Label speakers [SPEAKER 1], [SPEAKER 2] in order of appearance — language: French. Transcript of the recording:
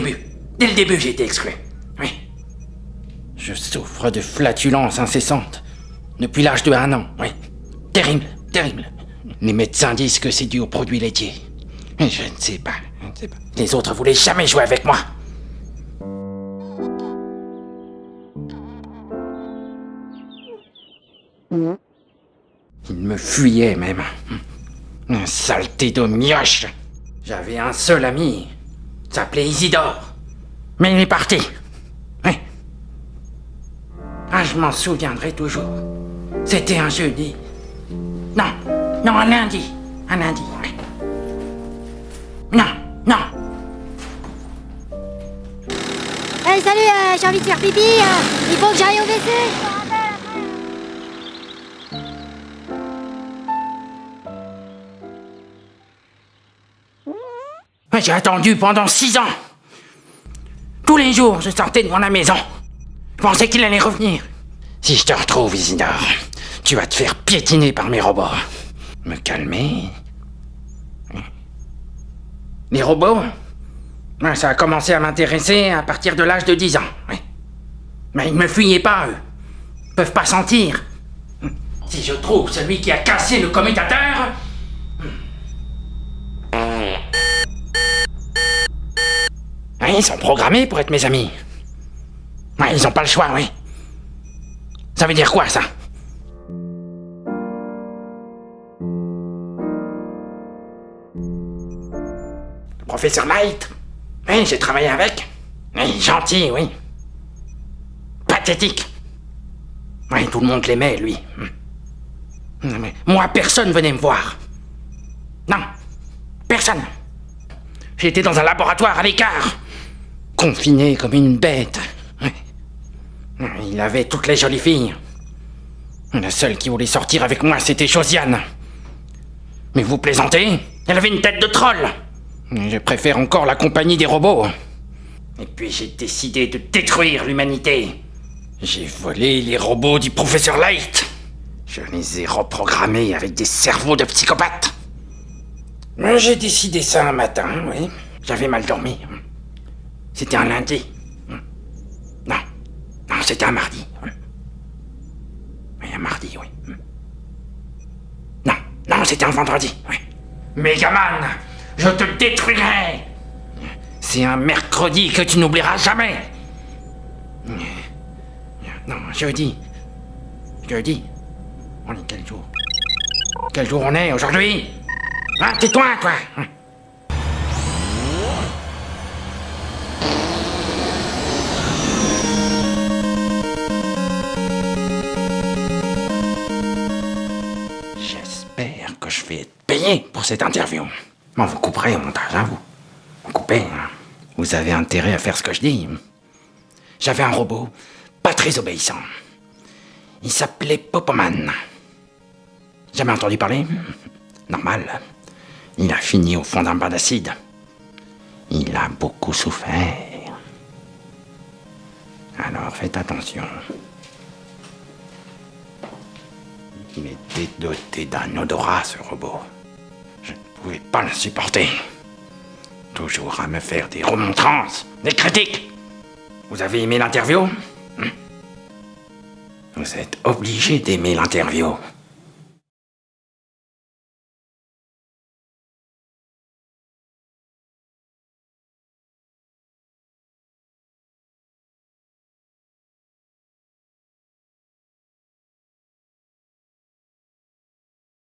[SPEAKER 1] début. Dès le début, j'ai été exclu. Oui. Je souffre de flatulences incessantes. Depuis l'âge de un an, oui. Terrible, terrible. Les médecins disent que c'est dû aux produits laitiers. Mais je ne sais pas, je ne sais pas. Les autres voulaient jamais jouer avec moi. Il me fuyait même. Un saleté de mioche. J'avais un seul ami. S'appelait Isidore. Mais il est parti. Oui. Ah, je m'en souviendrai toujours. C'était un jeudi. Non, non, un lundi. Un lundi. Non, non.
[SPEAKER 2] Hey, salut, euh, j'ai envie de faire pipi. euh, il faut que j'aille au WC.
[SPEAKER 1] J'ai attendu pendant six ans. Tous les jours, je sortais devant la maison. Je pensais qu'il allait revenir. Si je te retrouve, Isidore, tu vas te faire piétiner par mes robots. Me calmer? Les robots? Ça a commencé à m'intéresser à partir de l'âge de 10 ans. Mais ils me fuyaient pas, eux. Ils peuvent pas sentir. Si je trouve celui qui a cassé le commutateur, Ils sont programmés pour être mes amis. Ils ont pas le choix, oui. Ça veut dire quoi, ça? Le professeur Light Oui, j'ai travaillé avec. Oui, gentil, oui. Pathétique. Oui, tout le monde l'aimait, lui. Hmm. Moi, personne venait me voir. Non, personne. J'étais dans un laboratoire à l'écart, confiné comme une bête. Il avait toutes les jolies filles. La seule qui voulait sortir avec moi, c'était Josiane. Mais vous plaisantez? Elle avait une tête de troll. Je préfère encore la compagnie des robots. Et puis j'ai décidé de détruire l'humanité. J'ai volé les robots du professeur Light. Je les ai reprogrammés avec des cerveaux de psychopathes. J'ai décidé ça un matin, oui. J'avais mal dormi. C'était un lundi. Non, non, c'était un mardi. Oui, un mardi, oui. Non, non, c'était un vendredi, oui. Megaman, je te détruirai C'est un mercredi que tu n'oublieras jamais Non, jeudi. Jeudi. On est quel jour? Quel jour on est aujourd'hui? Hein, tais-toi, toi J'espère être payé pour cette interview. Bon, vous couperez au montage, hein, vous. Vous coupez, hein. Vous avez intérêt à faire ce que je dis. J'avais un robot, pas très obéissant. Il s'appelait Popoman. Jamais entendu parler? Normal. Il a fini au fond d'un bain d'acide. Il a beaucoup souffert. Alors faites attention. Il était doté d'un odorat, ce robot. Je ne pouvais pas le supporter. Toujours à me faire des remontrances, des critiques. Vous avez aimé l'interview? Hmm Vous êtes obligé d'aimer l'interview.